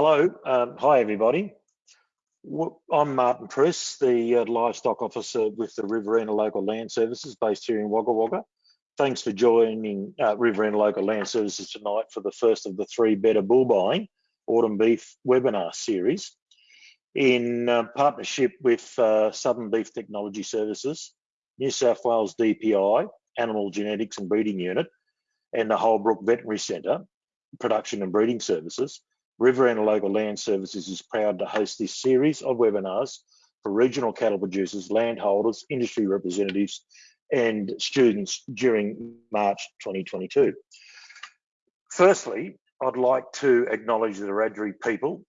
Hello, um, hi everybody. I'm Martin Press, the uh, livestock officer with the Riverina Local Land Services based here in Wagga Wagga. Thanks for joining uh, Riverina Local Land Services tonight for the first of the three Better Bull Buying Autumn Beef webinar series in uh, partnership with uh, Southern Beef Technology Services, New South Wales DPI, Animal Genetics and Breeding Unit, and the Holbrook Veterinary Centre, Production and Breeding Services, Riverina Local Land Services is proud to host this series of webinars for regional cattle producers, landholders, industry representatives, and students during March 2022. Firstly, I'd like to acknowledge the Wiradjuri people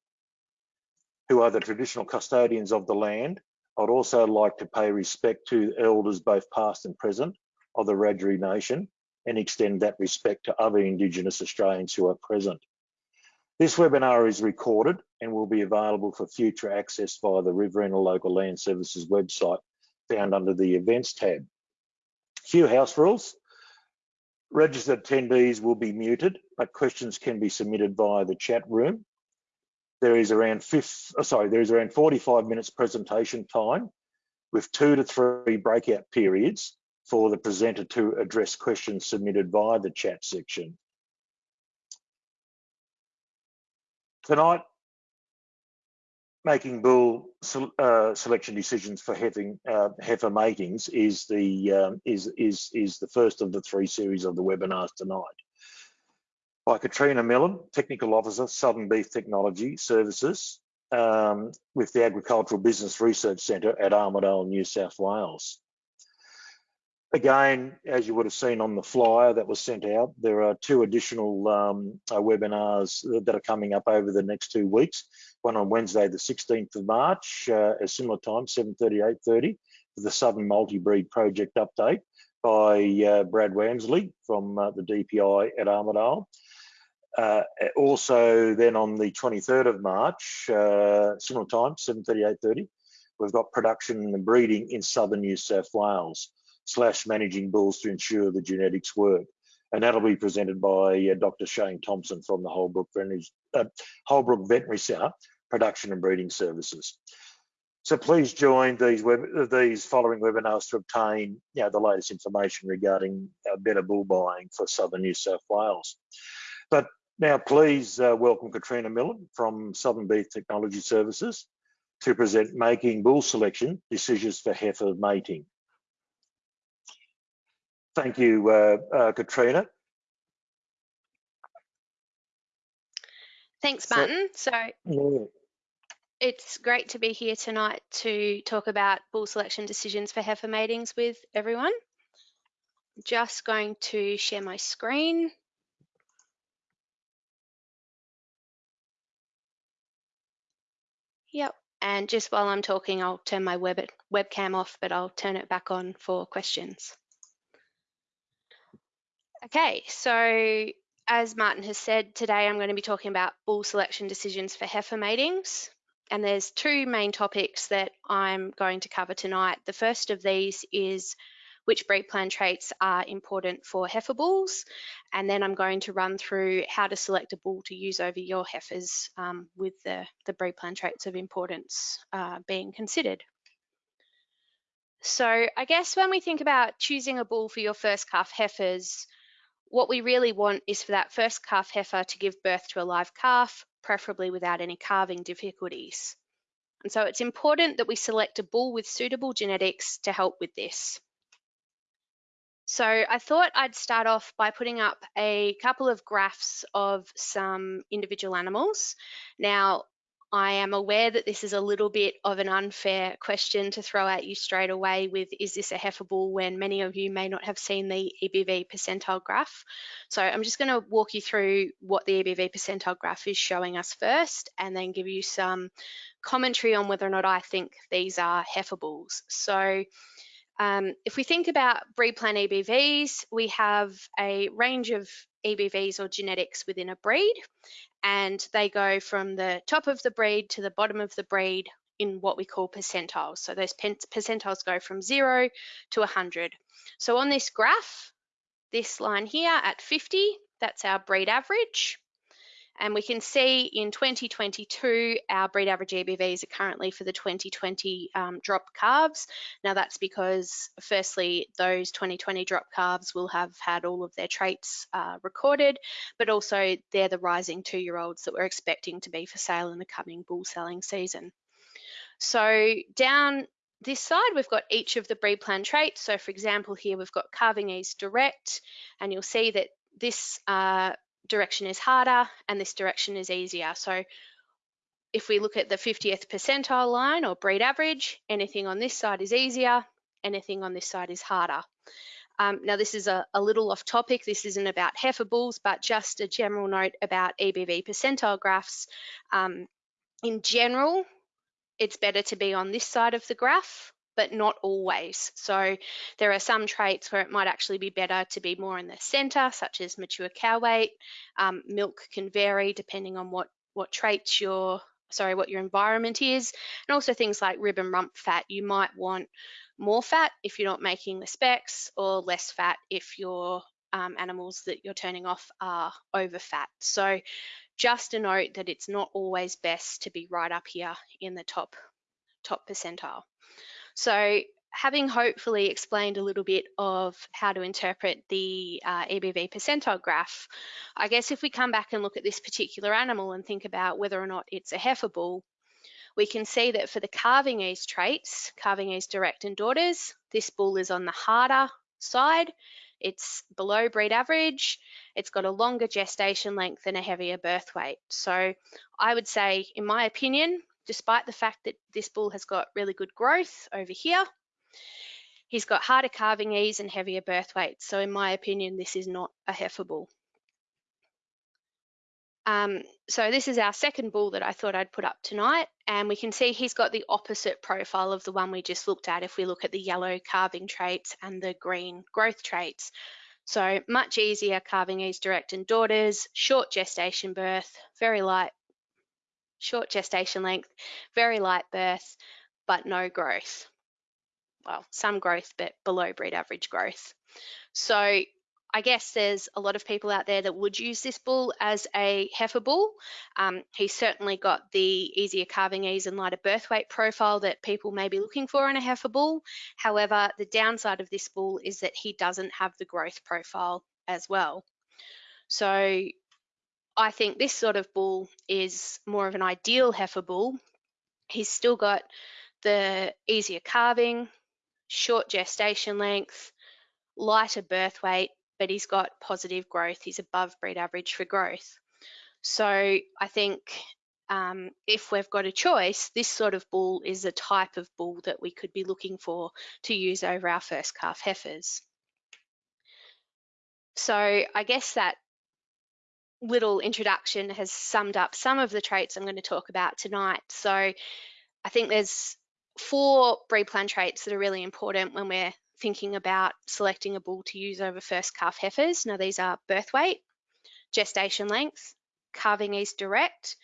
who are the traditional custodians of the land. I'd also like to pay respect to elders both past and present of the Wiradjuri Nation and extend that respect to other Indigenous Australians who are present. This webinar is recorded and will be available for future access via the Riverina Local Land Services website found under the events tab. Few house rules. Registered attendees will be muted, but questions can be submitted via the chat room. There is around fifth, oh, sorry, there is around 45 minutes presentation time with two to three breakout periods for the presenter to address questions submitted via the chat section. Tonight, making bull uh, selection decisions for uh, heifer matings is the um, is is is the first of the three series of the webinars tonight. By Katrina Millen, Technical Officer, Southern Beef Technology Services, um, with the Agricultural Business Research Centre at Armidale, New South Wales. Again, as you would have seen on the flyer that was sent out, there are two additional um, uh, webinars that are coming up over the next two weeks. One on Wednesday, the 16th of March, uh, at similar time, 7.30, 8.30, for the Southern Multi-Breed Project update by uh, Brad Walmsley from uh, the DPI at Armidale. Uh, also, then on the 23rd of March, uh, similar time, 7.30, 8.30, we've got production and breeding in Southern New South Wales slash managing bulls to ensure the genetics work. And that'll be presented by uh, Dr. Shane Thompson from the Holbrook Veterinary, uh, Holbrook Veterinary Centre, Production and Breeding Services. So please join these web, these following webinars to obtain you know, the latest information regarding uh, better bull buying for Southern New South Wales. But now please uh, welcome Katrina Millen from Southern Beef Technology Services to present Making Bull Selection Decisions for Heifer Mating. Thank you, uh, uh, Katrina. Thanks, Martin. So, so it's great to be here tonight to talk about bull selection decisions for heifer matings with everyone. Just going to share my screen. Yep, and just while I'm talking, I'll turn my web webcam off, but I'll turn it back on for questions. Okay, so as Martin has said, today I'm going to be talking about bull selection decisions for heifer matings. And there's two main topics that I'm going to cover tonight. The first of these is which breed plan traits are important for heifer bulls. And then I'm going to run through how to select a bull to use over your heifers um, with the, the breed plan traits of importance uh, being considered. So I guess when we think about choosing a bull for your first calf heifers, what we really want is for that first calf heifer to give birth to a live calf, preferably without any calving difficulties. And so it's important that we select a bull with suitable genetics to help with this. So I thought I'd start off by putting up a couple of graphs of some individual animals. Now, I am aware that this is a little bit of an unfair question to throw at you straight away with is this a heifer bull when many of you may not have seen the EBV percentile graph. So I'm just going to walk you through what the EBV percentile graph is showing us first and then give you some commentary on whether or not I think these are heifer bulls. So um, if we think about breed plan EBVs, we have a range of EBVs or genetics within a breed, and they go from the top of the breed to the bottom of the breed in what we call percentiles. So those percentiles go from zero to 100. So on this graph, this line here at 50, that's our breed average. And we can see in 2022, our breed average EBVs are currently for the 2020 um, drop calves. Now that's because firstly, those 2020 drop calves will have had all of their traits uh, recorded, but also they're the rising two-year-olds that we're expecting to be for sale in the coming bull selling season. So down this side, we've got each of the breed plan traits. So for example, here we've got calving ease direct, and you'll see that this uh, direction is harder and this direction is easier. So if we look at the 50th percentile line or breed average, anything on this side is easier, anything on this side is harder. Um, now this is a, a, little off topic, this isn't about heifer bulls, but just a general note about EBV percentile graphs. Um, in general, it's better to be on this side of the graph, but not always. So there are some traits where it might actually be better to be more in the center, such as mature cow weight. Um, milk can vary depending on what, what traits your sorry, what your environment is, and also things like rib and rump fat. You might want more fat if you're not making the specs, or less fat if your um, animals that you're turning off are over fat. So just a note that it's not always best to be right up here in the top, top percentile. So having hopefully explained a little bit of how to interpret the uh, EBV percentile graph, I guess if we come back and look at this particular animal and think about whether or not it's a heifer bull, we can see that for the calving ease traits, calving ease direct and daughters, this bull is on the harder side it's below breed average, it's got a longer gestation length and a heavier birth weight. So I would say, in my opinion, despite the fact that this bull has got really good growth over here, he's got harder calving ease and heavier birth weight. So in my opinion, this is not a heifer bull. Um, so this is our second bull that I thought I'd put up tonight and we can see he's got the opposite profile of the one we just looked at if we look at the yellow calving traits and the green growth traits. So much easier calving ease direct and daughters, short gestation birth, very light, short gestation length, very light birth, but no growth. Well, some growth, but below breed average growth. So I guess there's a lot of people out there that would use this bull as a heifer bull. Um, he's certainly got the easier calving ease and lighter birth weight profile that people may be looking for in a heifer bull. However, the downside of this bull is that he doesn't have the growth profile as well. So I think this sort of bull is more of an ideal heifer bull. He's still got the easier calving, short gestation length, lighter birth weight, but he's got positive growth. He's above breed average for growth. So I think um, if we've got a choice, this sort of bull is a type of bull that we could be looking for to use over our first calf heifers. So I guess that little introduction has summed up some of the traits I'm going to talk about tonight. So I think there's four breed plan traits that are really important when we're thinking about selecting a bull to use over first calf heifers. Now these are birth weight, gestation length, calving ease direct,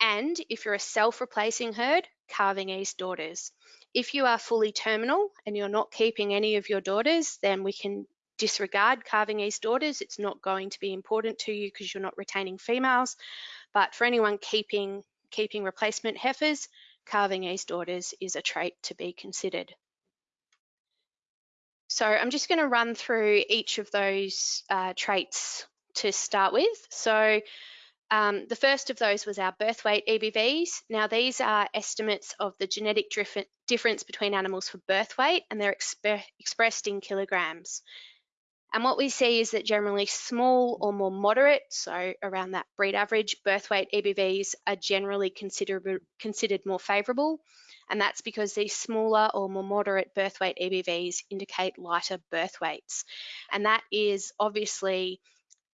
and if you're a self-replacing herd, calving ease daughters. If you are fully terminal and you're not keeping any of your daughters, then we can disregard calving ease daughters. It's not going to be important to you because you're not retaining females. But for anyone keeping keeping replacement heifers, calving ease daughters is a trait to be considered. So I'm just going to run through each of those uh, traits to start with. So um, the first of those was our birth weight EBVs. Now these are estimates of the genetic difference between animals for birth weight and they're exp expressed in kilograms. And what we see is that generally small or more moderate, so around that breed average, birth weight EBVs are generally considered, considered more favourable. And that's because these smaller or more moderate birth weight EBVs indicate lighter birth weights. And that is obviously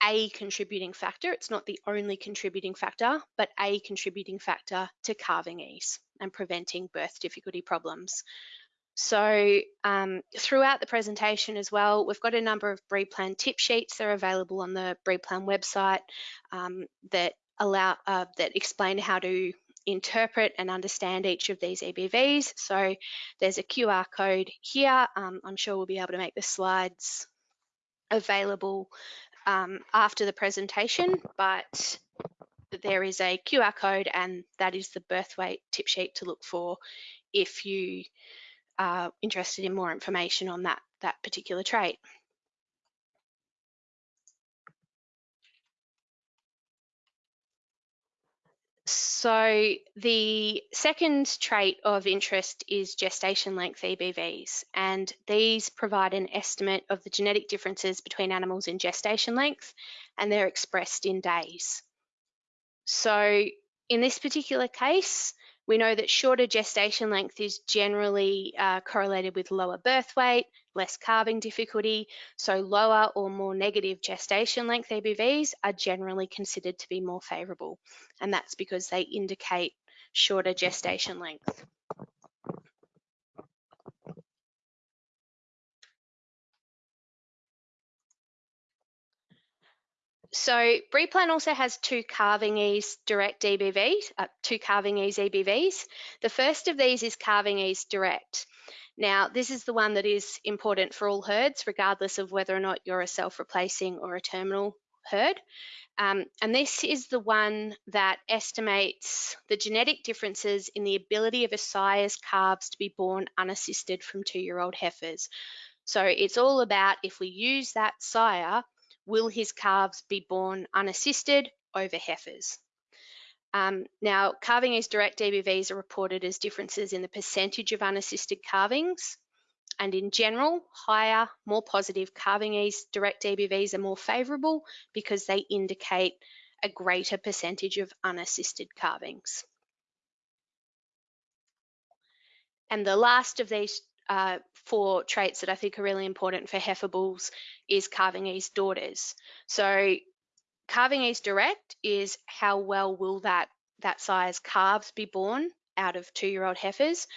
a contributing factor. It's not the only contributing factor, but a contributing factor to calving ease and preventing birth difficulty problems. So um, throughout the presentation as well, we've got a number of breed plan tip sheets. that are available on the breed plan website um, that allow uh, that explain how to interpret and understand each of these EBVs. So there's a QR code here. Um, I'm sure we'll be able to make the slides available um, after the presentation, but there is a QR code and that is the birth weight tip sheet to look for if you are interested in more information on that, that particular trait. So the second trait of interest is gestation length EBVs, and these provide an estimate of the genetic differences between animals in gestation length, and they're expressed in days. So in this particular case, we know that shorter gestation length is generally uh, correlated with lower birth weight, less calving difficulty, so lower or more negative gestation length EBVs are generally considered to be more favourable, and that's because they indicate shorter gestation length. So Breedplan also has two calving ease direct EBVs, uh, two calving ease EBVs. The first of these is calving ease direct. Now, this is the one that is important for all herds, regardless of whether or not you're a self-replacing or a terminal herd. Um, and this is the one that estimates the genetic differences in the ability of a sire's calves to be born unassisted from two-year-old heifers. So it's all about if we use that sire, will his calves be born unassisted over heifers? Um, now, calving ease direct EBVs are reported as differences in the percentage of unassisted calvings. And in general, higher, more positive calving ease direct EBVs are more favourable because they indicate a greater percentage of unassisted calvings. And the last of these uh, four traits that I think are really important for heifer bulls is calving ease daughters. So calving ease direct is how well will that, that sire's calves be born out of two-year-old heifers.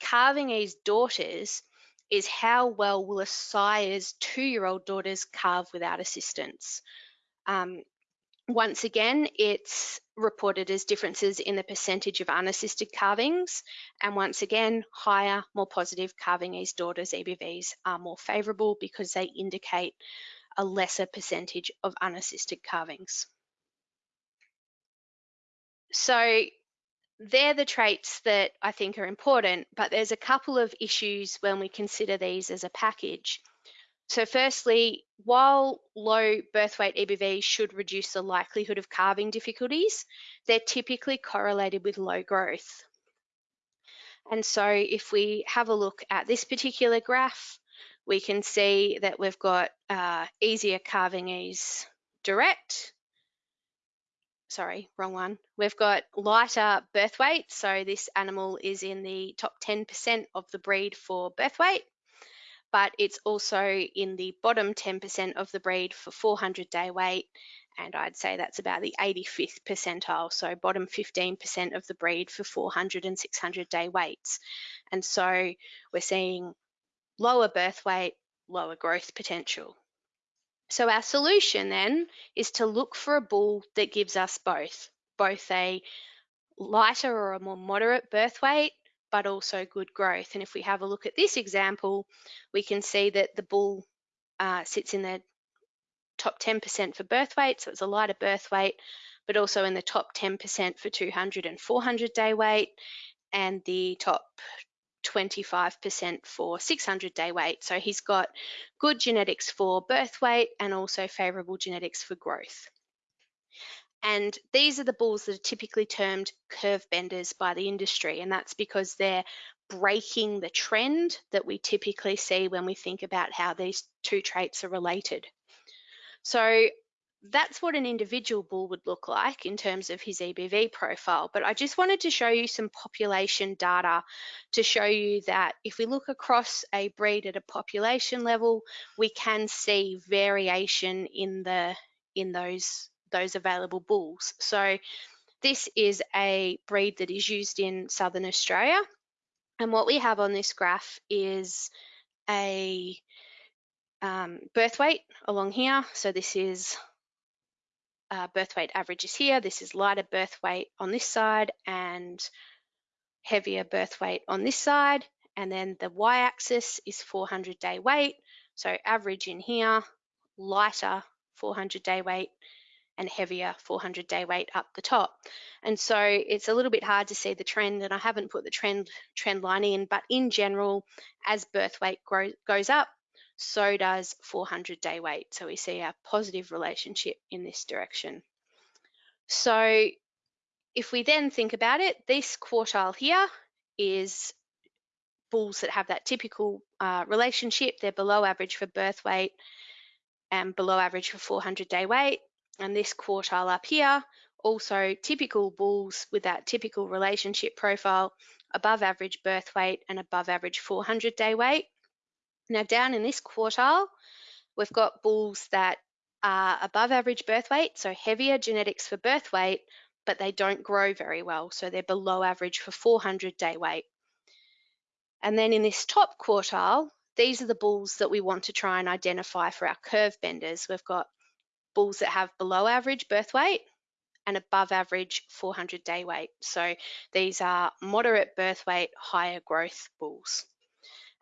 Calving ease daughters is how well will a sire's two-year-old daughters calve without assistance. Um, once again, it's reported as differences in the percentage of unassisted calvings. And once again, higher, more positive calving ease daughters EBVs are more favourable because they indicate a lesser percentage of unassisted calvings. So they're the traits that I think are important, but there's a couple of issues when we consider these as a package. So firstly, while low birth weight EBVs should reduce the likelihood of calving difficulties, they're typically correlated with low growth. And so if we have a look at this particular graph, we can see that we've got uh, easier calving ease direct. Sorry, wrong one. We've got lighter birth weight. So this animal is in the top 10% of the breed for birth weight, but it's also in the bottom 10% of the breed for 400 day weight. And I'd say that's about the 85th percentile. So bottom 15% of the breed for 400 and 600 day weights. And so we're seeing lower birth weight, lower growth potential. So our solution then is to look for a bull that gives us both, both a lighter or a more moderate birth weight, but also good growth. And if we have a look at this example, we can see that the bull uh, sits in the top 10% for birth weight, so it's a lighter birth weight, but also in the top 10% for 200 and 400 day weight, and the top 25% for 600 day weight. So he's got good genetics for birth weight and also favorable genetics for growth. And these are the bulls that are typically termed curve benders by the industry, and that's because they're breaking the trend that we typically see when we think about how these two traits are related. So that's what an individual bull would look like in terms of his EBV profile. But I just wanted to show you some population data to show you that if we look across a breed at a population level, we can see variation in the in those those available bulls. So this is a breed that is used in Southern Australia. And what we have on this graph is a um, birth weight along here. So this is uh, birth weight averages here. This is lighter birth weight on this side and heavier birth weight on this side. And then the y-axis is 400 day weight. So average in here, lighter 400 day weight, and heavier 400 day weight up the top. And so it's a little bit hard to see the trend and I haven't put the trend trend line in, but in general, as birth weight grow, goes up, so does 400 day weight. So we see a positive relationship in this direction. So if we then think about it, this quartile here is bulls that have that typical uh, relationship. They're below average for birth weight and below average for 400 day weight. And this quartile up here, also typical bulls with that typical relationship profile, above average birth weight and above average 400 day weight. Now down in this quartile, we've got bulls that are above average birth weight, so heavier genetics for birth weight, but they don't grow very well. So they're below average for 400 day weight. And then in this top quartile, these are the bulls that we want to try and identify for our curve benders. We've got bulls that have below average birth weight and above average 400 day weight. So these are moderate birth weight, higher growth bulls.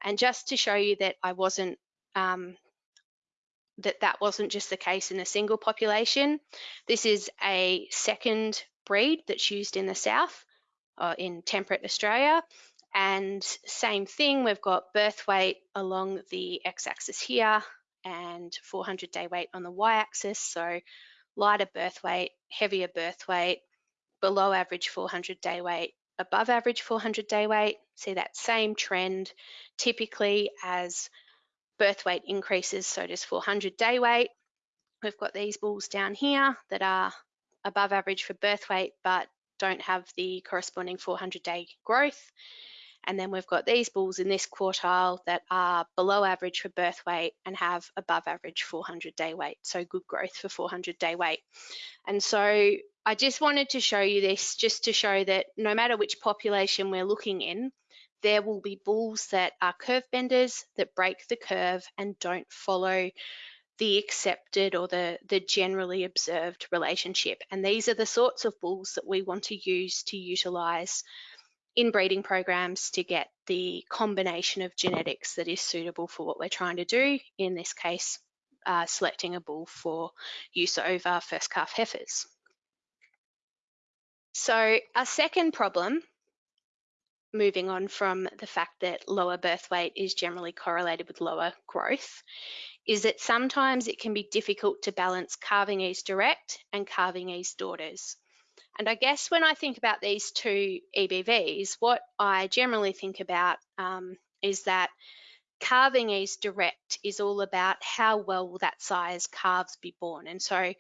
And just to show you that I wasn't um, that that wasn't just the case in a single population, this is a second breed that's used in the south, uh, in temperate Australia, and same thing, we've got birth weight along the x-axis here and 400 day weight on the y-axis. So lighter birth weight, heavier birth weight, below average 400 day weight, above average 400 day weight. See that same trend typically as birth weight increases, so does 400 day weight. We've got these bulls down here that are above average for birth weight, but don't have the corresponding 400 day growth. And then we've got these bulls in this quartile that are below average for birth weight and have above average 400 day weight. So good growth for 400 day weight. And so I just wanted to show you this just to show that no matter which population we're looking in, there will be bulls that are curve benders that break the curve and don't follow the accepted or the, the generally observed relationship. And these are the sorts of bulls that we want to use to utilize in breeding programs to get the combination of genetics that is suitable for what we're trying to do, in this case, uh, selecting a bull for use over first calf heifers. So our second problem, moving on from the fact that lower birth weight is generally correlated with lower growth, is that sometimes it can be difficult to balance calving ease direct and calving ease daughters. And I guess when I think about these two EBVs, what I generally think about um, is that calving ease direct is all about how well will that sire's calves be born. And so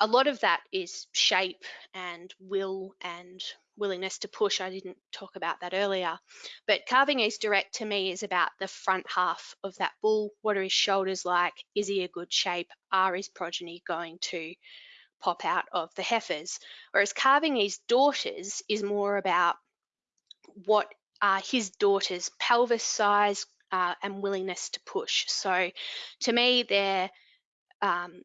a lot of that is shape and will and willingness to push. I didn't talk about that earlier. But calving ease direct to me is about the front half of that bull. What are his shoulders like? Is he a good shape? Are his progeny going to pop out of the heifers. Whereas calving ease daughters is more about what are his daughter's pelvis size uh, and willingness to push. So to me, they're um,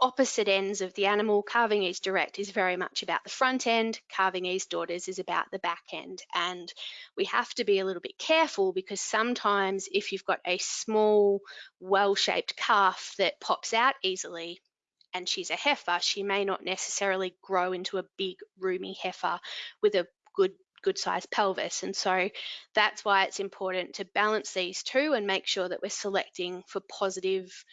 opposite ends of the animal. Calving ease direct is very much about the front end. Calving ease daughters is about the back end. And we have to be a little bit careful because sometimes if you've got a small, well-shaped calf that pops out easily, and she's a heifer, she may not necessarily grow into a big roomy heifer with a good good sized pelvis. And so that's why it's important to balance these two and make sure that we're selecting for positive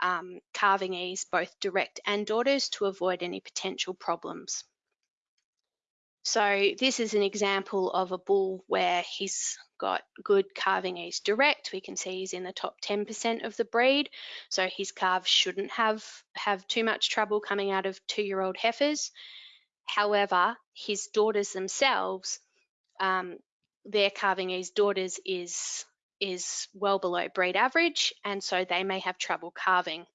um, calving ease, both direct and daughters to avoid any potential problems. So this is an example of a bull where he's got good calving ease direct. We can see he's in the top 10% of the breed. So his calves shouldn't have, have too much trouble coming out of two-year-old heifers. However, his daughters themselves, um, their calving ease daughters is, is well below breed average, and so they may have trouble calving.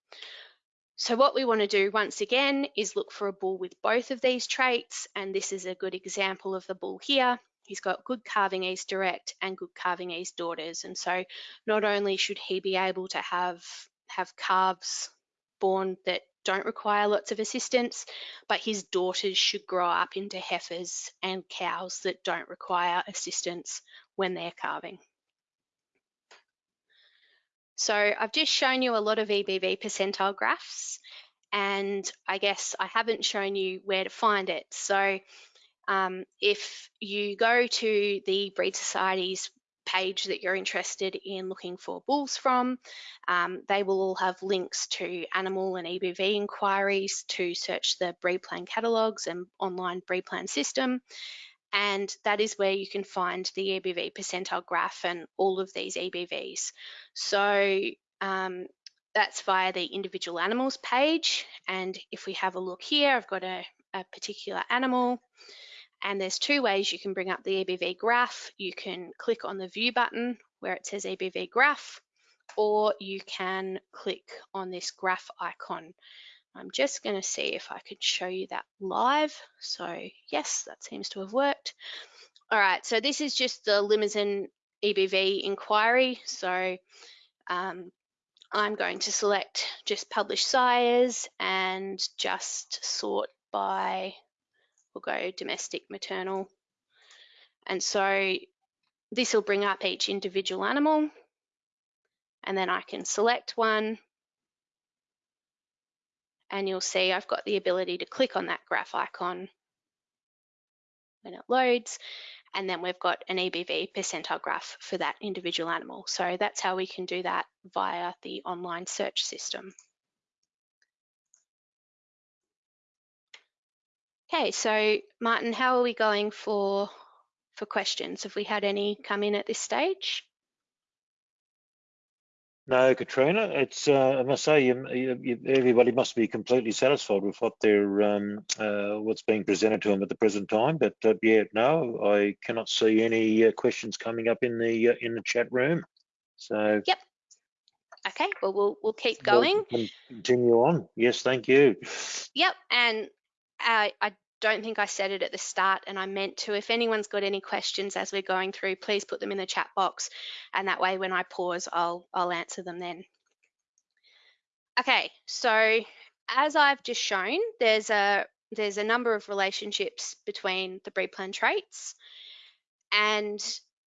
So what we want to do once again is look for a bull with both of these traits and this is a good example of the bull here. He's got good calving ease direct and good calving ease daughters and so not only should he be able to have have calves born that don't require lots of assistance, but his daughters should grow up into heifers and cows that don't require assistance when they're calving. So I've just shown you a lot of EBV percentile graphs and I guess I haven't shown you where to find it. So um, if you go to the Breed Society's page that you're interested in looking for bulls from, um, they will all have links to animal and EBV inquiries to search the breed plan catalogues and online breed plan system. And that is where you can find the EBV percentile graph and all of these EBVs. So um, that's via the individual animals page. And if we have a look here, I've got a, a particular animal and there's two ways you can bring up the EBV graph. You can click on the view button where it says EBV graph, or you can click on this graph icon. I'm just going to see if I could show you that live. So yes, that seems to have worked. All right, so this is just the Limousin EBV inquiry. So um, I'm going to select just publish sires and just sort by, we'll go domestic maternal. And so this will bring up each individual animal and then I can select one and you'll see I've got the ability to click on that graph icon when it loads and then we've got an EBV percentile graph for that individual animal. So that's how we can do that via the online search system. Okay, so Martin, how are we going for, for questions? Have we had any come in at this stage? No, Katrina, it's, uh, I must say, you, you, everybody must be completely satisfied with what they're, um, uh, what's being presented to them at the present time. But uh, yeah, no, I cannot see any uh, questions coming up in the uh, in the chat room. So. Yep. Okay, well, we'll, we'll keep going. We'll continue on. Yes, thank you. Yep, and I, I don't think I said it at the start and I meant to. If anyone's got any questions as we're going through, please put them in the chat box and that way when I pause, I'll, I'll answer them then. Okay, so as I've just shown, there's a, there's a number of relationships between the breed plan traits. And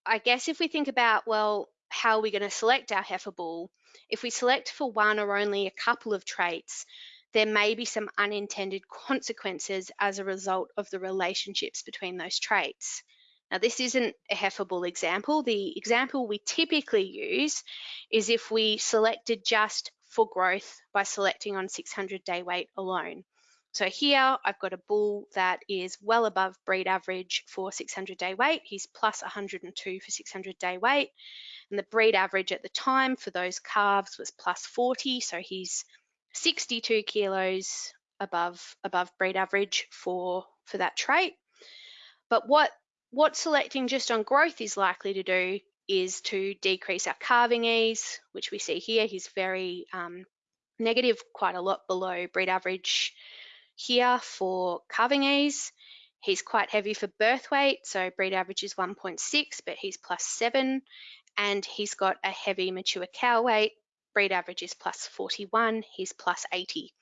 I guess if we think about, well, how are we going to select our heifer bull? If we select for one or only a couple of traits, there may be some unintended consequences as a result of the relationships between those traits. Now, this isn't a heifer bull example. The example we typically use is if we selected just for growth by selecting on 600 day weight alone. So here I've got a bull that is well above breed average for 600 day weight. He's plus 102 for 600 day weight. And the breed average at the time for those calves was plus 40. So he's 62 kilos above above breed average for for that trait. But what what selecting just on growth is likely to do is to decrease our calving ease, which we see here. He's very um, negative, quite a lot below breed average here for calving ease. He's quite heavy for birth weight, so breed average is 1.6, but he's plus 7. And he's got a heavy mature cow weight, breed average is plus 41, he's plus 80.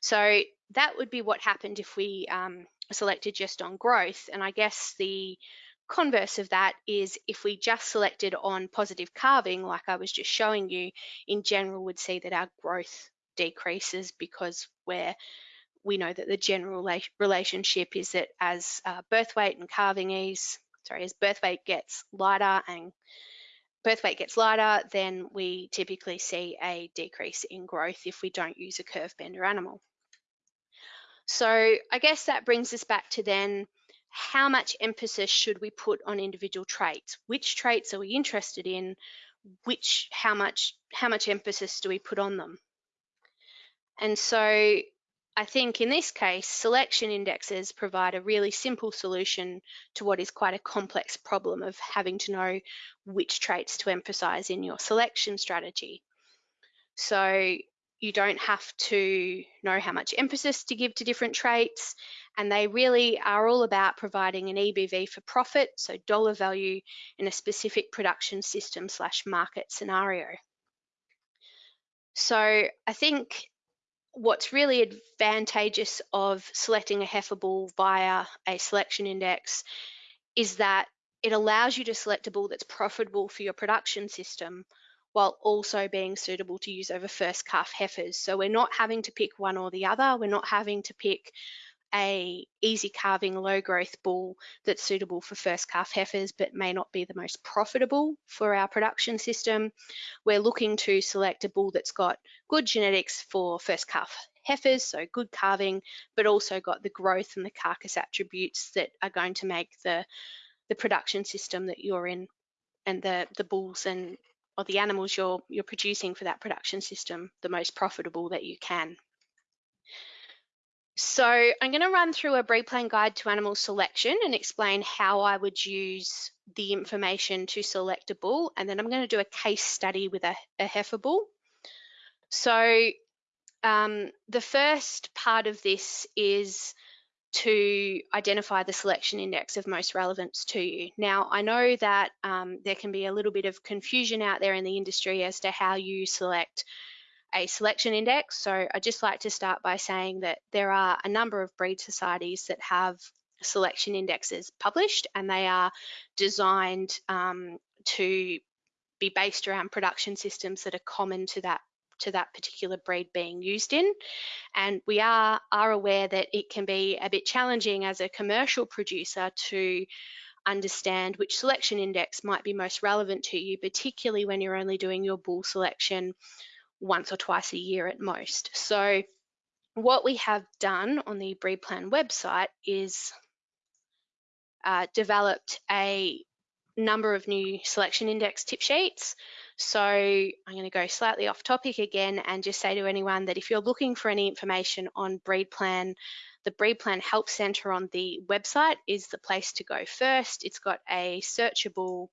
So that would be what happened if we um, selected just on growth. And I guess the converse of that is if we just selected on positive calving, like I was just showing you, in general would see that our growth decreases because we're we know that the general relationship is that as uh, birth weight and calving ease, sorry, as birth weight gets lighter and birth weight gets lighter, then we typically see a decrease in growth if we don't use a curve bender animal. So I guess that brings us back to then how much emphasis should we put on individual traits? Which traits are we interested in? Which how much how much emphasis do we put on them? And so I think in this case, selection indexes provide a really simple solution to what is quite a complex problem of having to know which traits to emphasize in your selection strategy. So you don't have to know how much emphasis to give to different traits, and they really are all about providing an EBV for profit, so dollar value in a specific production system slash market scenario. So I think what's really advantageous of selecting a heifer bull via a selection index is that it allows you to select a bull that's profitable for your production system while also being suitable to use over first calf heifers. So we're not having to pick one or the other. We're not having to pick a easy calving low growth bull that's suitable for first calf heifers but may not be the most profitable for our production system. We're looking to select a bull that's got good genetics for first calf heifers, so good calving, but also got the growth and the carcass attributes that are going to make the, the production system that you're in and the, the bulls and or the animals you're you're producing for that production system the most profitable that you can. So I'm going to run through a breed plan guide to animal selection and explain how I would use the information to select a bull. And then I'm going to do a case study with a, a heifer bull. So um, the first part of this is to identify the selection index of most relevance to you. Now, I know that um, there can be a little bit of confusion out there in the industry as to how you select a selection index. So I just like to start by saying that there are a number of breed societies that have selection indexes published and they are designed um, to be based around production systems that are common to that to that particular breed being used in. And we are, are aware that it can be a bit challenging as a commercial producer to understand which selection index might be most relevant to you, particularly when you're only doing your bull selection once or twice a year at most. So what we have done on the Breed Plan website is uh, developed a number of new selection index tip sheets. So I'm going to go slightly off topic again and just say to anyone that if you're looking for any information on Breed Plan, the Breed Plan Help Centre on the website is the place to go first. It's got a searchable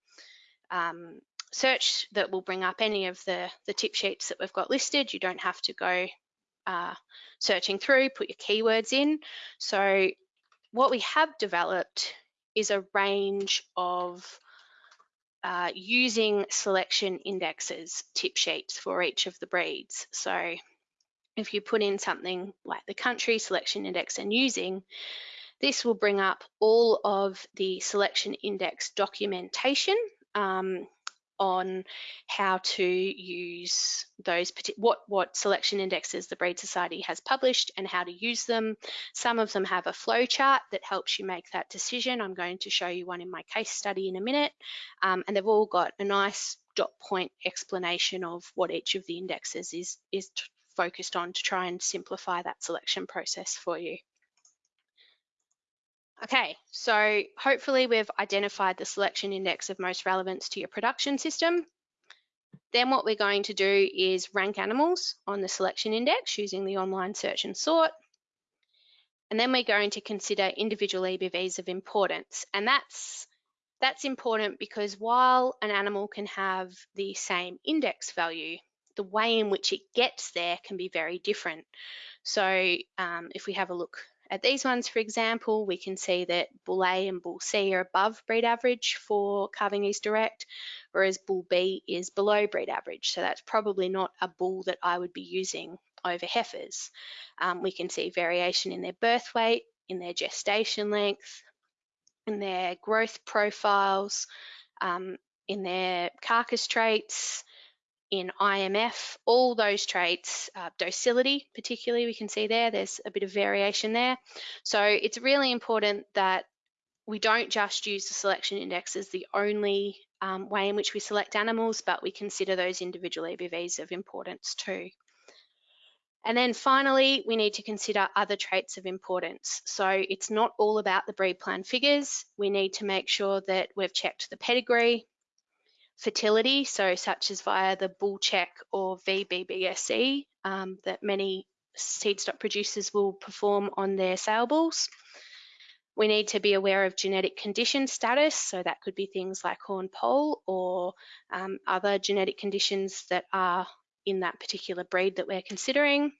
um, search that will bring up any of the, the tip sheets that we've got listed. You don't have to go uh, searching through, put your keywords in. So what we have developed is a range of uh, using selection indexes, tip sheets for each of the breeds. So if you put in something like the country selection index and using, this will bring up all of the selection index documentation um, on how to use those what what selection indexes the breed society has published and how to use them. Some of them have a flow chart that helps you make that decision. I'm going to show you one in my case study in a minute. Um, and they've all got a nice dot point explanation of what each of the indexes is is focused on to try and simplify that selection process for you Okay, so hopefully we've identified the selection index of most relevance to your production system. Then what we're going to do is rank animals on the selection index using the online search and sort. And then we're going to consider individual EBVs of importance. And that's, that's important because while an animal can have the same index value, the way in which it gets there can be very different. So um, if we have a look at these ones, for example, we can see that bull A and bull C are above breed average for calving Ease Direct, whereas bull B is below breed average. So that's probably not a bull that I would be using over heifers. Um, we can see variation in their birth weight, in their gestation length, in their growth profiles, um, in their carcass traits, in IMF, all those traits, uh, docility particularly, we can see there, there's a bit of variation there. So it's really important that we don't just use the selection index as the only um, way in which we select animals, but we consider those individual EBVs of importance too. And then finally, we need to consider other traits of importance. So it's not all about the breed plan figures. We need to make sure that we've checked the pedigree, fertility, so such as via the bull check or VBBSE um, that many seed stock producers will perform on their sale bulls. We need to be aware of genetic condition status, so that could be things like horn poll or um, other genetic conditions that are in that particular breed that we're considering.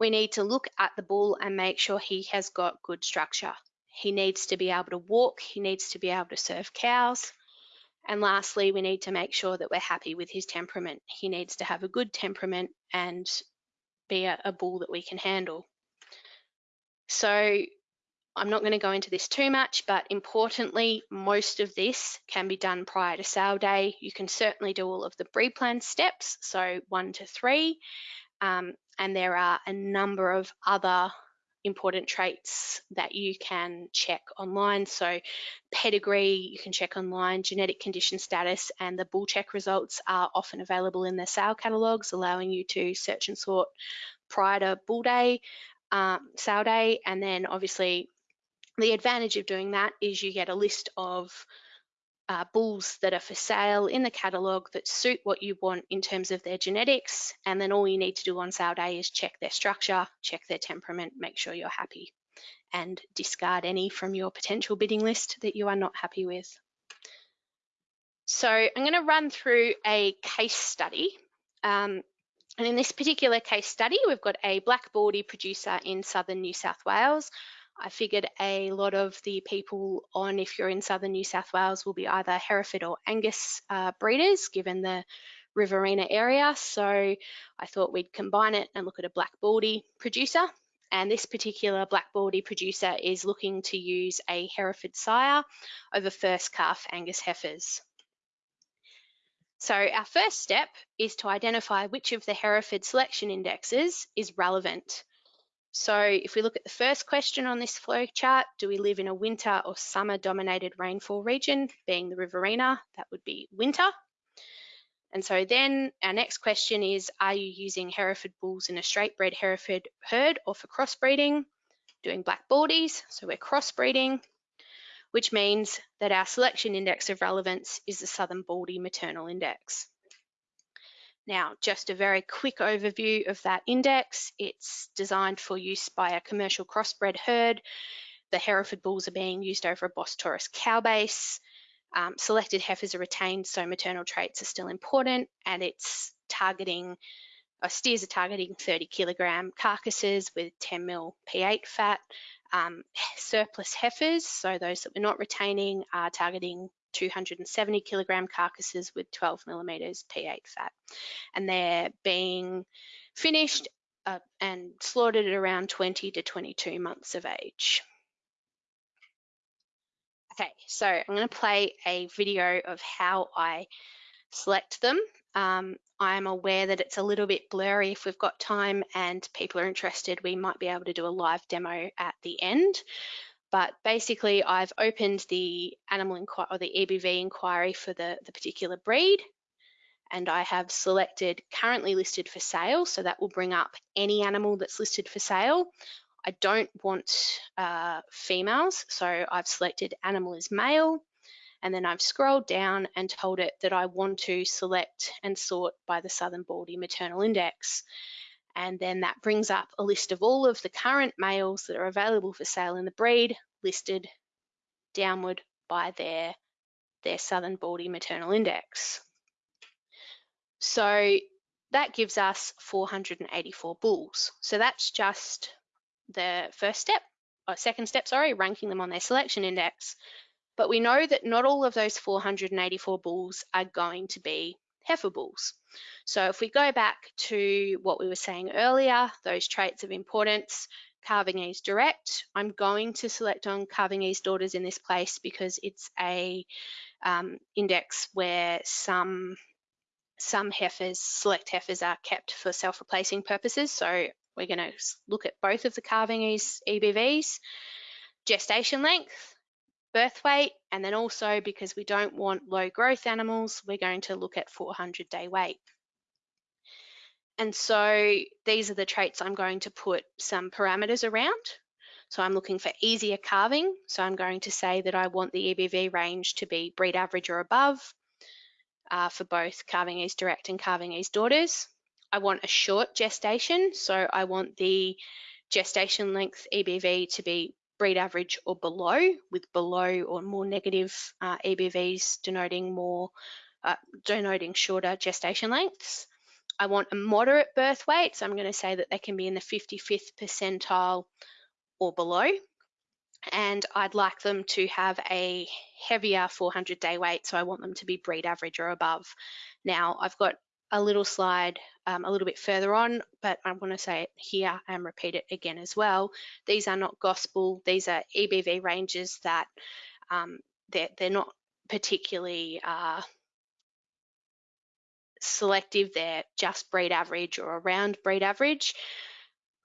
We need to look at the bull and make sure he has got good structure. He needs to be able to walk, he needs to be able to serve cows, and lastly, we need to make sure that we're happy with his temperament. He needs to have a good temperament and be a, a bull that we can handle. So I'm not going to go into this too much, but importantly, most of this can be done prior to sale day. You can certainly do all of the breed plan steps, so one to three, um, and there are a number of other important traits that you can check online. So pedigree, you can check online, genetic condition status, and the bull check results are often available in the sale catalogues, allowing you to search and sort prior to bull day, um, sale day, and then obviously the advantage of doing that is you get a list of uh, bulls that are for sale in the catalogue that suit what you want in terms of their genetics. And then all you need to do on sale day is check their structure, check their temperament, make sure you're happy, and discard any from your potential bidding list that you are not happy with. So I'm going to run through a case study. Um, and in this particular case study, we've got a black baldy producer in southern New South Wales I figured a lot of the people on, if you're in southern New South Wales, will be either Hereford or Angus uh, breeders, given the Riverina area. So I thought we'd combine it and look at a black baldy producer. And this particular black baldy producer is looking to use a Hereford sire over first calf Angus heifers. So our first step is to identify which of the Hereford selection indexes is relevant. So if we look at the first question on this flow chart, do we live in a winter or summer dominated rainfall region, being the Riverina? That would be winter. And so then our next question is, are you using Hereford bulls in a straight bred Hereford herd or for crossbreeding? Doing black baldies, so we're crossbreeding, which means that our selection index of relevance is the Southern Baldy maternal index. Now, just a very quick overview of that index. It's designed for use by a commercial crossbred herd. The Hereford bulls are being used over a Bos Taurus cow base. Um, selected heifers are retained, so maternal traits are still important, and it's targeting, uh, steers are targeting 30 kilogram carcasses with 10 mil P8 fat. Um, surplus heifers, so those that we're not retaining, are targeting 270 kilogram carcasses with 12 millimeters P8 fat. And they're being finished uh, and slaughtered at around 20 to 22 months of age. Okay, so I'm going to play a video of how I select them. Um, I'm aware that it's a little bit blurry. If we've got time and people are interested, we might be able to do a live demo at the end. But basically, I've opened the animal inquiry or the EBV inquiry for the, the particular breed, and I have selected currently listed for sale. So that will bring up any animal that's listed for sale. I don't want uh, females, so I've selected animal is male, and then I've scrolled down and told it that I want to select and sort by the Southern Baldy maternal index. And then that brings up a list of all of the current males that are available for sale in the breed, listed downward by their, their Southern Baldy maternal index. So that gives us 484 bulls. So that's just the first step, or second step, sorry, ranking them on their selection index. But we know that not all of those 484 bulls are going to be heifer bulls. So if we go back to what we were saying earlier, those traits of importance, Calving Ease Direct, I'm going to select on Calving Ease Daughters in this place because it's a um, index where some some heifers, select heifers are kept for self-replacing purposes. So we're going to look at both of the Calving Ease EBVs, gestation length, birth weight, and then also because we don't want low growth animals, we're going to look at 400 day weight. And so these are the traits I'm going to put some parameters around. So I'm looking for easier calving. So I'm going to say that I want the EBV range to be breed average or above uh, for both calving ease direct and calving ease daughters. I want a short gestation. So I want the gestation length EBV to be breed average or below, with below or more negative uh, EBVs denoting more, uh, denoting shorter gestation lengths. I want a moderate birth weight, so I'm going to say that they can be in the 55th percentile or below. And I'd like them to have a heavier 400 day weight, so I want them to be breed average or above. Now, I've got a little slide um, a little bit further on, but I want to say it here and repeat it again as well. These are not gospel, these are EBV ranges that um, they're, they're not particularly uh, selective, they're just breed average or around breed average.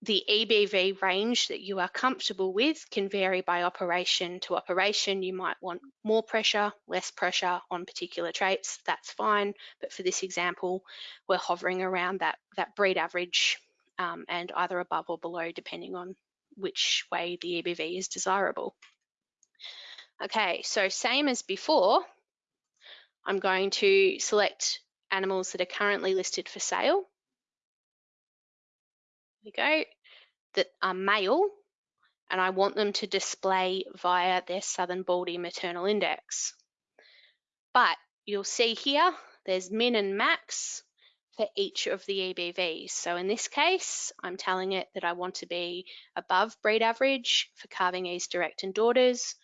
The EBV range that you are comfortable with can vary by operation to operation. You might want more pressure, less pressure on particular traits, that's fine. But for this example, we're hovering around that, that breed average um, and either above or below depending on which way the EBV is desirable. Okay, so same as before, I'm going to select animals that are currently listed for sale. Go, that are male, and I want them to display via their Southern Baldy maternal index. But you'll see here, there's min and max for each of the EBVs. So in this case, I'm telling it that I want to be above breed average for calving Ease direct and daughters,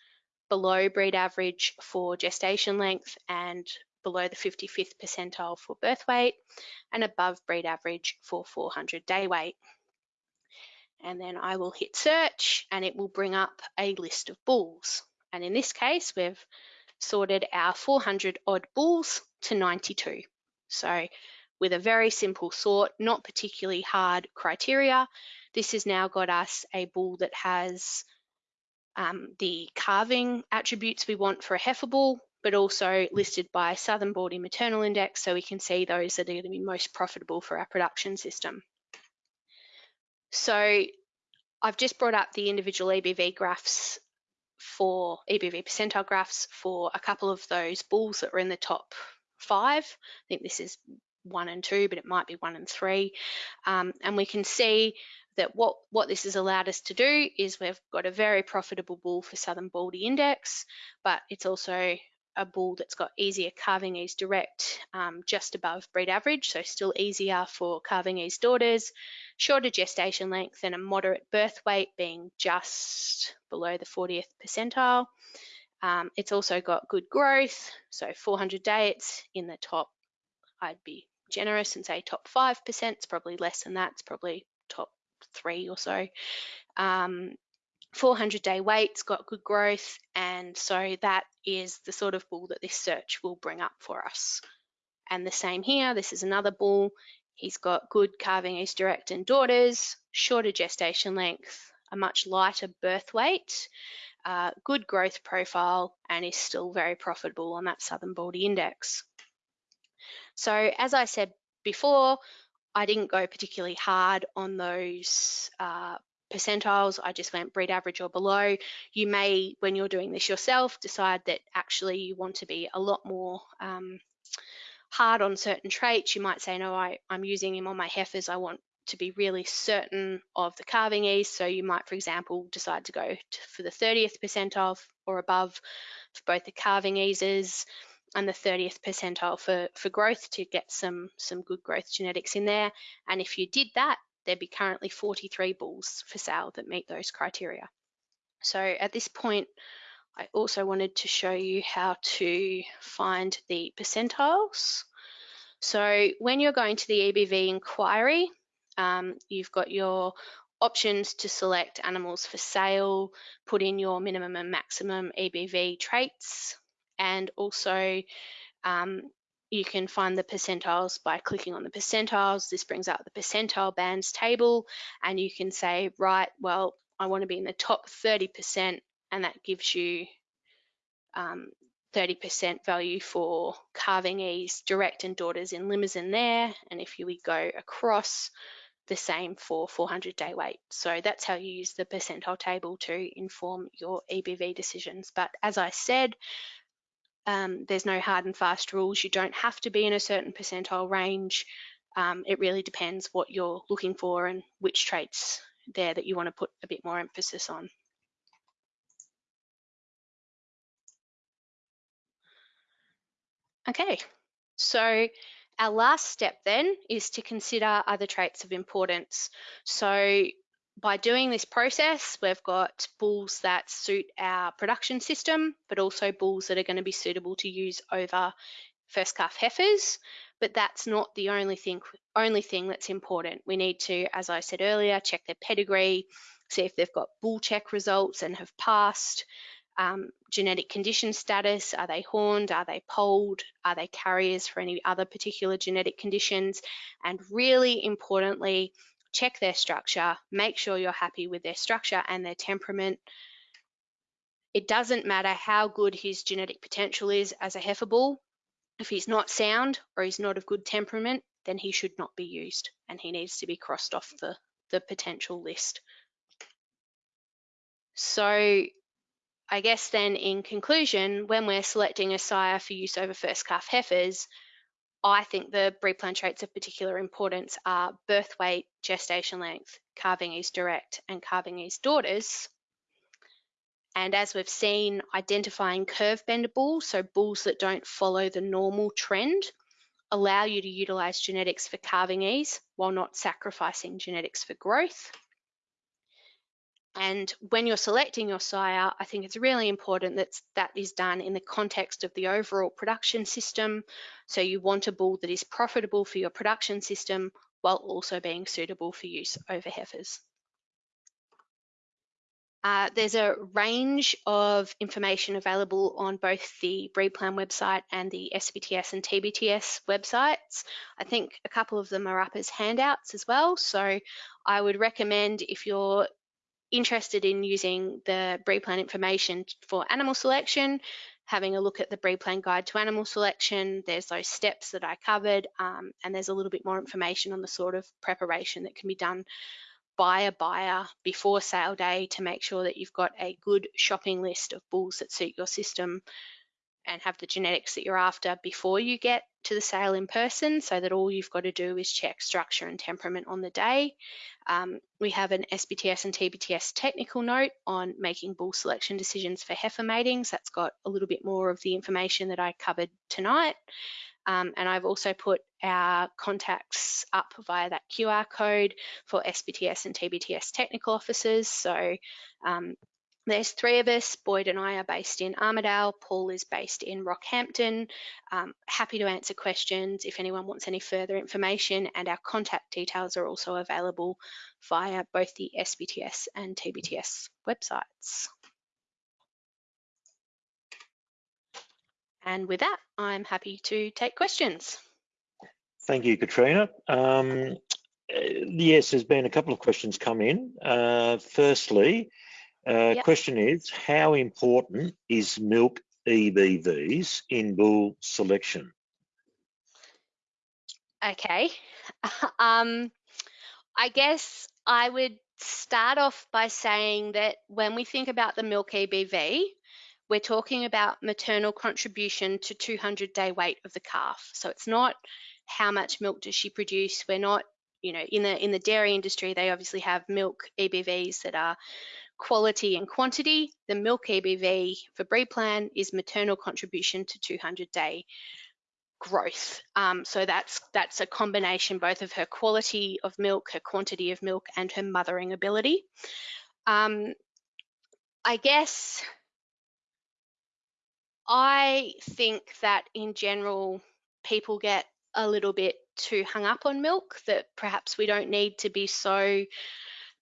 below breed average for gestation length and below the 55th percentile for birth weight and above breed average for 400 day weight. And then I will hit search and it will bring up a list of bulls. And in this case, we've sorted our 400 odd bulls to 92. So with a very simple sort, not particularly hard criteria, this has now got us a bull that has um, the calving attributes we want for a heifer bull, but also listed by Southern Baldy Maternal Index so we can see those that are going to be most profitable for our production system. So I've just brought up the individual EBV graphs for EBV percentile graphs for a couple of those bulls that were in the top five. I think this is one and two, but it might be one and three. Um, and we can see that what, what this has allowed us to do is we've got a very profitable bull for Southern Baldy Index, but it's also a bull that's got easier calving ease direct, um, just above breed average, so still easier for calving ease daughters, shorter gestation length and a moderate birth weight being just below the 40th percentile. Um, it's also got good growth, so 400 day it's in the top, I'd be generous and say top 5%, it's probably less than that, it's probably top three or so. Um, 400 day weight's got good growth and so that is the sort of bull that this search will bring up for us. And the same here, this is another bull. He's got good calving ease direct and daughters, shorter gestation length, a much lighter birth weight, uh, good growth profile, and is still very profitable on that Southern Baldy Index. So as I said before, I didn't go particularly hard on those uh, percentiles. I just went breed average or below. You may, when you're doing this yourself, decide that actually you want to be a lot more um, hard on certain traits. You might say, no, I, I'm using him on my heifers. I want to be really certain of the calving ease. So you might, for example, decide to go to, for the 30th percentile or above for both the calving eases and the 30th percentile for, for growth to get some, some good growth genetics in there. And if you did that, there'd be currently 43 bulls for sale that meet those criteria. So at this point, I also wanted to show you how to find the percentiles. So when you're going to the EBV inquiry, um, you've got your options to select animals for sale, put in your minimum and maximum EBV traits, and also um, you can find the percentiles by clicking on the percentiles. This brings up the percentile bands table and you can say, right, well, I want to be in the top 30% and that gives you 30% um, value for calving ease, direct and daughters in Limousin there. And if you would go across, the same for 400 day weight. So that's how you use the percentile table to inform your EBV decisions. But as I said, um, there's no hard and fast rules. You don't have to be in a certain percentile range. Um, it really depends what you're looking for and which traits there that you want to put a bit more emphasis on. Okay, so our last step then is to consider other traits of importance. So by doing this process, we've got bulls that suit our production system, but also bulls that are going to be suitable to use over first calf heifers. but that's not the only thing only thing that's important. We need to, as I said earlier, check their pedigree, see if they've got bull check results and have passed, um, genetic condition status, are they horned, are they polled, are they carriers for any other particular genetic conditions, and really importantly, check their structure, make sure you're happy with their structure and their temperament. It doesn't matter how good his genetic potential is as a heifer bull, if he's not sound or he's not of good temperament, then he should not be used and he needs to be crossed off the, the potential list. So I guess then in conclusion, when we're selecting a sire for use over first calf heifers, I think the breed plan traits of particular importance are birth weight, gestation length, calving ease direct, and calving ease daughters. And as we've seen, identifying curve bender bulls, so bulls that don't follow the normal trend, allow you to utilize genetics for calving ease while not sacrificing genetics for growth. And when you're selecting your sire, I think it's really important that that is done in the context of the overall production system. So you want a bull that is profitable for your production system while also being suitable for use over heifers. Uh, there's a range of information available on both the breed plan website and the SBTS and TBTS websites. I think a couple of them are up as handouts as well. So I would recommend if you're interested in using the breed plan information for animal selection, having a look at the breed plan guide to animal selection. There's those steps that I covered, um, and there's a little bit more information on the sort of preparation that can be done by a buyer before sale day to make sure that you've got a good shopping list of bulls that suit your system and have the genetics that you're after before you get to the sale in person so that all you've got to do is check structure and temperament on the day. Um, we have an SBTS and TBTS technical note on making bull selection decisions for heifer matings. That's got a little bit more of the information that I covered tonight. Um, and I've also put our contacts up via that QR code for SBTS and TBTS technical officers. So um, there's three of us. Boyd and I are based in Armidale. Paul is based in Rockhampton. Um, happy to answer questions if anyone wants any further information and our contact details are also available via both the SBTS and TBTS websites. And with that, I'm happy to take questions. Thank you, Katrina. Um, eh, yes, there's been a couple of questions come in. Uh, firstly, uh, yep. question is, how important is milk EBVs in bull selection? Okay. um, I guess I would start off by saying that when we think about the milk EBV, we're talking about maternal contribution to 200 day weight of the calf. So it's not how much milk does she produce. We're not, you know, in the in the dairy industry, they obviously have milk EBVs that are quality and quantity. The milk EBV for breed plan is maternal contribution to 200 day growth. Um, so that's that's a combination both of her quality of milk, her quantity of milk, and her mothering ability. Um, I guess I think that in general, people get a little bit too hung up on milk that perhaps we don't need to be so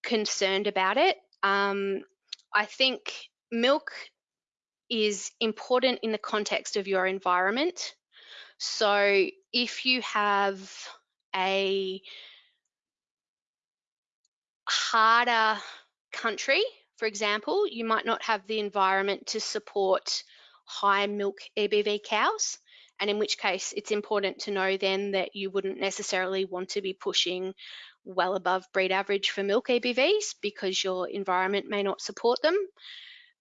concerned about it. Um, I think milk is important in the context of your environment. So if you have a harder country, for example, you might not have the environment to support high milk EBV cows. And in which case, it's important to know then that you wouldn't necessarily want to be pushing well above breed average for milk EBVs because your environment may not support them.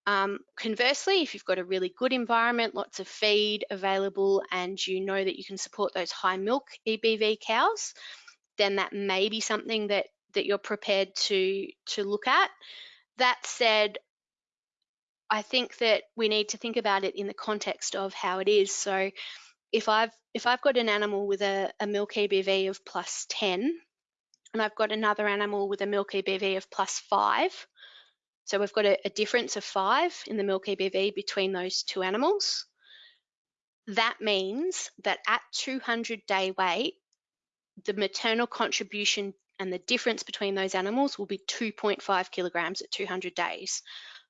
Um, conversely, if you've got a really good environment, lots of feed available, and you know that you can support those high milk EBV cows, then that may be something that that you're prepared to to look at. That said, I think that we need to think about it in the context of how it is. So if I've if I've got an animal with a, a milk EBV of plus 10 and I've got another animal with a milk EBV of plus five, so we've got a, a difference of five in the milk EBV between those two animals. That means that at 200 day weight, the maternal contribution and the difference between those animals will be 2.5 kilograms at 200 days.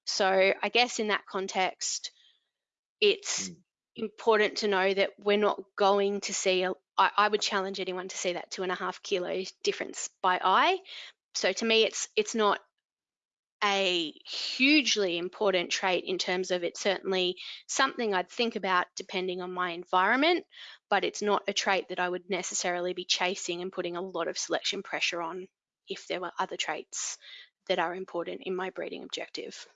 So I guess in that context, it's Mm. important to know that we're not going to see, a, I, I would challenge anyone to see that two and a half kilo difference by eye. So to me, it's it's not a hugely important trait in terms of it's certainly something I'd think about depending on my environment, but it's not a trait that I would necessarily be chasing and putting a lot of selection pressure on if there were other traits that are important in my breeding objective.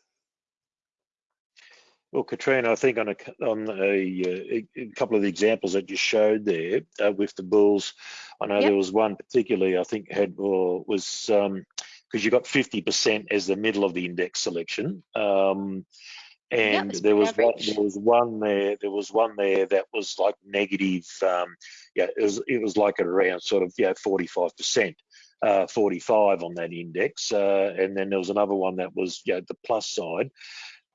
Well, Katrina, I think on a on a, a couple of the examples that you showed there uh, with the bulls, I know Yep. there was one particularly I think had or was um because you got 50% as the middle of the index selection. Um, and it's there was one, there was one there there was one there that was like negative um yeah it was it was like around sort of yeah 45 percent uh 45 on that index uh and then there was another one that was yeah the plus side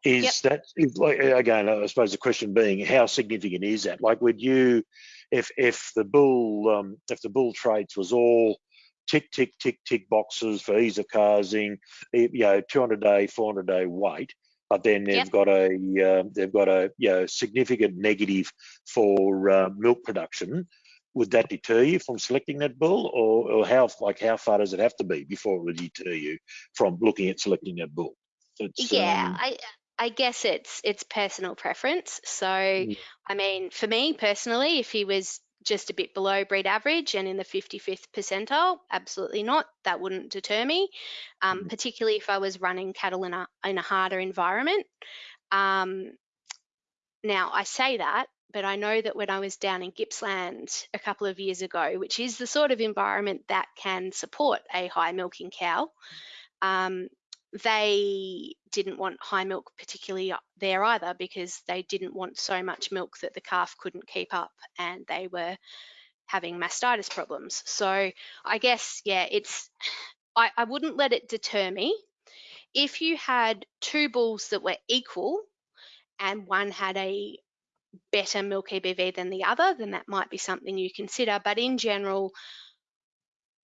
is that is like again i suppose the question being how significant is that like would you if if the bull um if the bull traits was all tick tick tick tick boxes for ease of calving you know 200 day 400 day weight but then they've Yep. got a uh, they've got a you know, significant negative for uh, milk production. Would that deter you from selecting that bull, or, or how like how far does it have to be before it would deter you from looking at selecting that bull? It's, yeah, um, I I guess it's it's personal preference. So Mm. I mean, for me personally, if he was just a bit below breed average and in the 55th percentile, absolutely not. That wouldn't deter me, um, Mhm. particularly if I was running cattle in a in a harder environment. Um, now I say that, but I know that when I was down in Gippsland a couple of years ago, which is the sort of environment that can support a high milking cow, um, they didn't want high milk particularly there either because they didn't want so much milk that the calf couldn't keep up and they were having mastitis problems. So I guess, yeah, it's, I, I wouldn't let it deter me. If you had two bulls that were equal and one had a better milk EBV than the other, then that might be something you consider. But in general,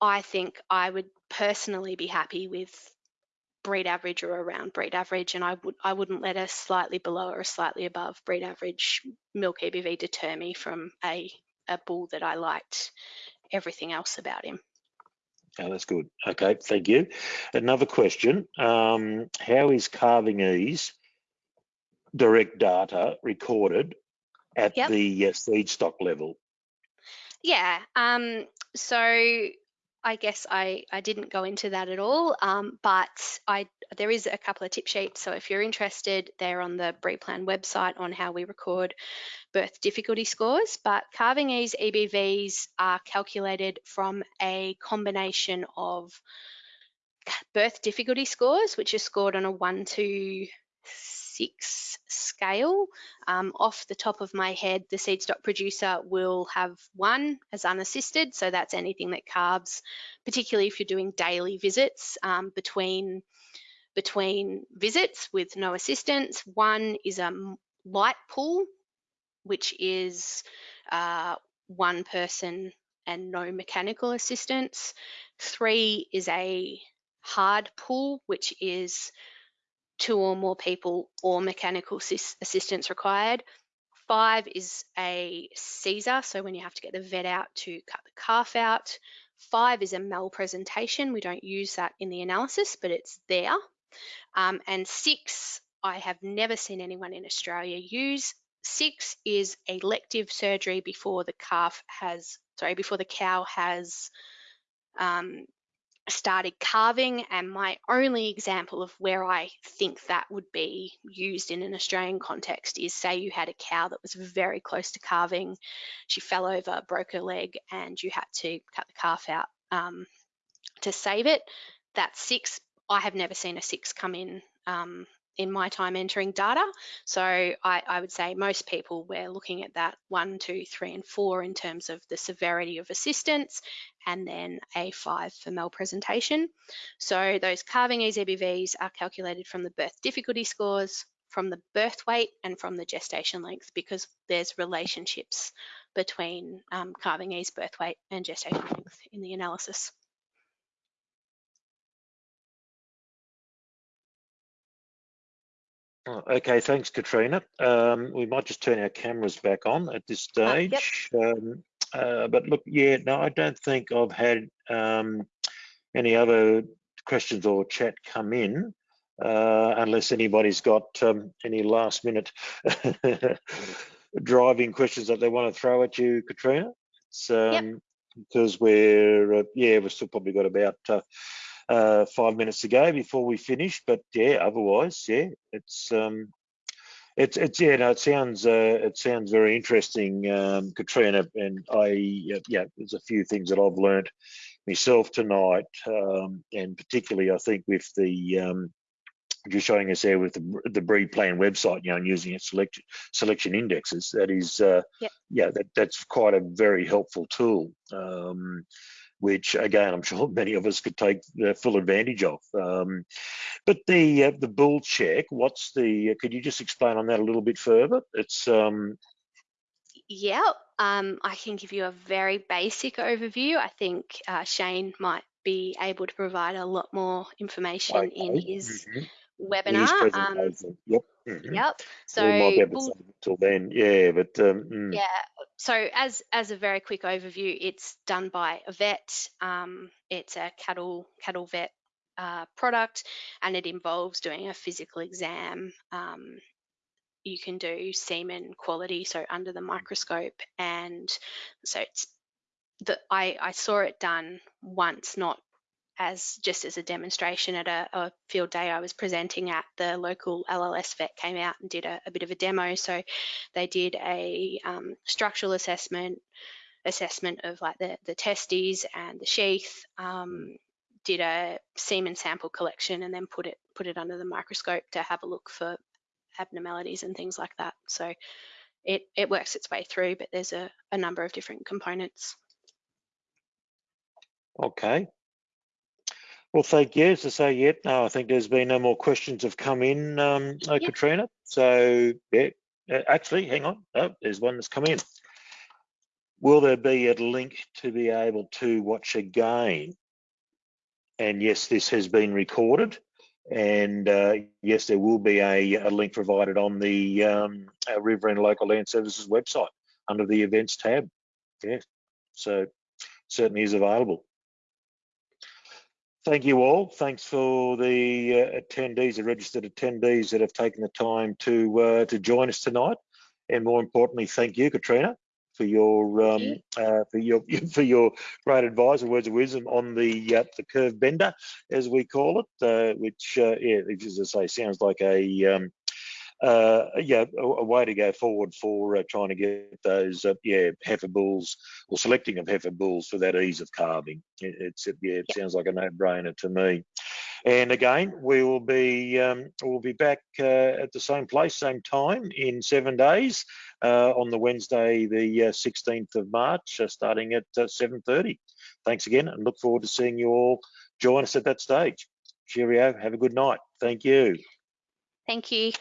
I think I would personally be happy with breed average or around breed average, and I would I wouldn't let a slightly below or a slightly above breed average milk EBV deter me from a a bull that I liked everything else about him. oh, that's good. Okay, thank you. Another question: um, How is calving ease direct data recorded at Yep. the uh, seed stock level? Yeah. Um, so I guess I, I didn't go into that at all, um, but I there is a couple of tip sheets. So if you're interested, they're on the Breed Plan website on how we record birth difficulty scores. But calving ease EBVs are calculated from a combination of birth difficulty scores, which are scored on a one to six scale. Um, off the top of my head, the seed stock producer will have one as unassisted. So that's anything that calves, particularly if you're doing daily visits um, between between visits with no assistance. One is a light pull, which is uh, one person and no mechanical assistance. Three is a hard pull, which is two or more people or mechanical assistance required. Five is a Caesar, so when you have to get the vet out to cut the calf out. Five is a malpresentation. We don't use that in the analysis, but it's there. Um, and six, I have never seen anyone in Australia use. Six is elective surgery before the calf has, sorry, before the cow has um, started calving And my only example of where I think that would be used in an Australian context is say you had a cow that was very close to calving, she fell over, broke her leg, and you had to cut the calf out um, to save it. That's six. I have never seen a six come in um, in my time entering data. So I, I would say most people we're looking at that one, two, three, and four in terms of the severity of assistance, and then a five for malpresentation. So those calving ease EBVs are calculated from the birth difficulty scores from the birth weight and from the gestation length because there's relationships between um, calving ease, birth weight and gestation length in the analysis. Okay, thanks, Katrina. Um, we might just turn our cameras back on at this Uh, yep. stage. Um, uh, but look, yeah, no, I don't think I've had um, any other questions or chat come in, uh, unless anybody's got um, any last minute driving questions that they want to throw at you, Katrina. It's, um, Because we're, uh, yeah, we've still probably got about uh, five minutes ago before we finish. But yeah, otherwise, yeah, it's um, it's it's yeah, no, it sounds uh, it sounds very interesting, um, Katrina, and I yeah, there's a few things that I've learnt myself tonight, um, and particularly I think with the um, you're showing us there with the, the breed plan website, you know, and using its selection selection indexes. That is, uh, Yep. yeah, that that's quite a very helpful tool. Um, which again, I'm sure many of us could take the full advantage of. Um, but the uh, the bull check, what's the? Could you just explain on that a little bit further? It's um, Yep, um, I can give you a very basic overview. I think uh, Shane might be able to provide a lot more information in okay. his Mhm. His webinar. Um, yep. Mhm. yep. So we might be able to bull- save it till then. Yeah, but um, mm, Yeah. So as as a very quick overview, it's done by a vet. Um, it's a cattle cattle vet uh, product, and it involves doing a physical exam. Um, you can do semen quality, so under the microscope, and so it's the I I saw it done once, not as just as a demonstration at a, a field day I was presenting at, the local LLS vet came out and did a, a bit of a demo. So they did a um, structural assessment, assessment of like the, the testes and the sheath, um, did a semen sample collection and then put it put it under the microscope to have a look for abnormalities and things like that. So it, it works its way through, but there's a, a number of different components. okay. Well, thank you. As I say, yet no, I think there's been no more questions have come in, um, uh, Yep. Katrina. So yeah, uh, actually, hang on. Oh, there's one that's come in. Will there be a link to be able to watch again? And yes, this has been recorded. And uh, yes, there will be a, a link provided on the um, uh, Riverina Local Land Services website under the events tab. Yeah, so certainly is available. Thank you all. Thanks for the uh, attendees, the registered attendees that have taken the time to uh, to join us tonight. And more importantly, thank you, Katrina, for your um, you. uh, for your for your great advice and words of wisdom on the uh, the curve bender, as we call it, uh, which uh, yeah, as I say, sounds like a um, uh, yeah, a, a way to go forward for uh, trying to get those, uh, yeah, heifer bulls or selecting of heifer bulls for that ease of calving. It, it's, yeah, it sounds like a no-brainer to me. And again, we will be um, we'll be back uh, at the same place, same time in seven days uh, on the Wednesday, the uh, 16th of March, uh, starting at uh, 7:30. Thanks again, and look forward to seeing you all join us at that stage. Cheerio. Have a good night. Thank you. Thank you.